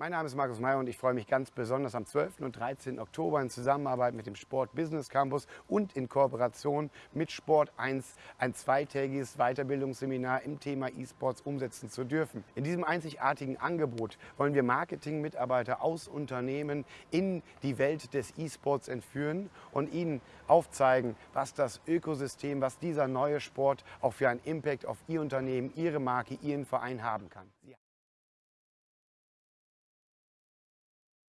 Mein Name ist Markus Meyer und ich freue mich ganz besonders am 12. und 13. Oktober in Zusammenarbeit mit dem Sport Business Campus und in Kooperation mit Sport 1 ein zweitägiges Weiterbildungsseminar im Thema E-Sports umsetzen zu dürfen. In diesem einzigartigen Angebot wollen wir Marketing-Mitarbeiter aus Unternehmen in die Welt des E-Sports entführen und ihnen aufzeigen, was das Ökosystem, was dieser neue Sport auch für einen Impact auf Ihr Unternehmen, Ihre Marke, Ihren Verein haben kann.